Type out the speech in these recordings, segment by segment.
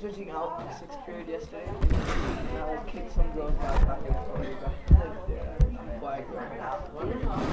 switching out in sixth period yesterday, and I like kicked some girl's back in Like, yeah, flag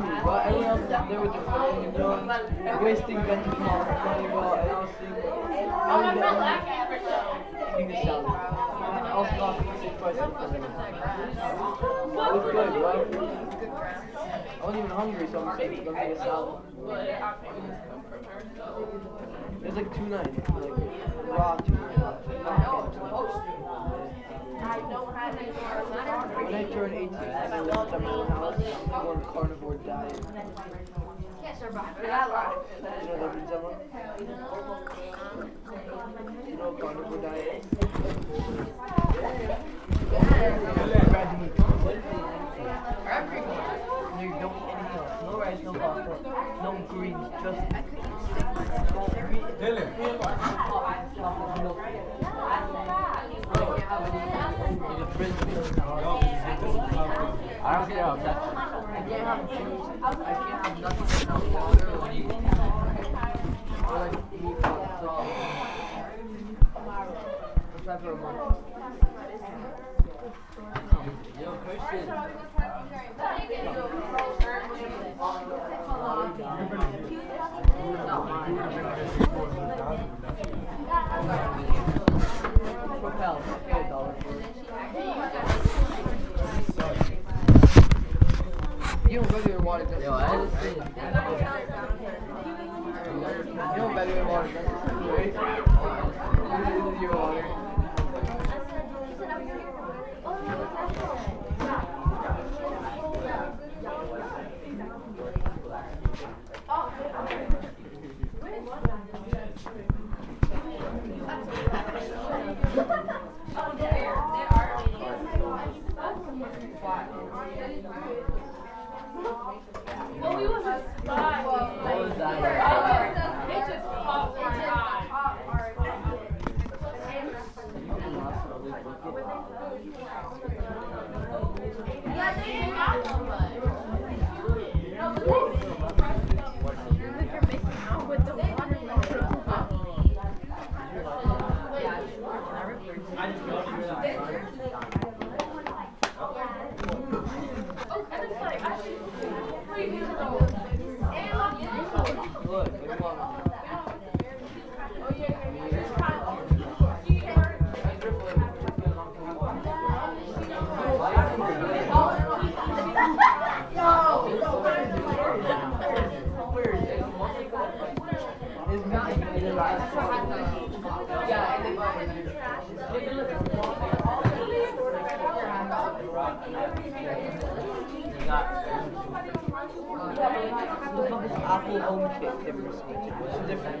yummy, but everyone else they were just doing, wasting Benjamin money, but I was thinking, I was eating a salad. I also got six prices. It was good, right? I wasn't even hungry, so I'm let me get a salad. It's like two ninety, like raw tuna. When I turned 18, I left at my own house to go on a carnivore diet. You know that means? You know carnivore diet is? Grab meat. You don't eat anything else. No rice, no pasta, no greens, just I don't care how that's. I can't have juice. I can't have nothing without water or or like meat sauce. So, I'll try for a month. Yo, Christian. Propel. Pay a dollar. You don't regular water Yo, I just. You know better water does Is Apple home kit ever seen? What's the difference?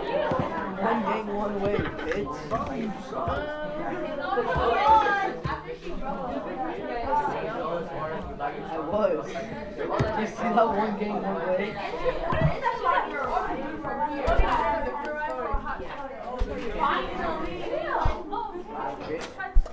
one way, bitch. I was. You see that one game, one way?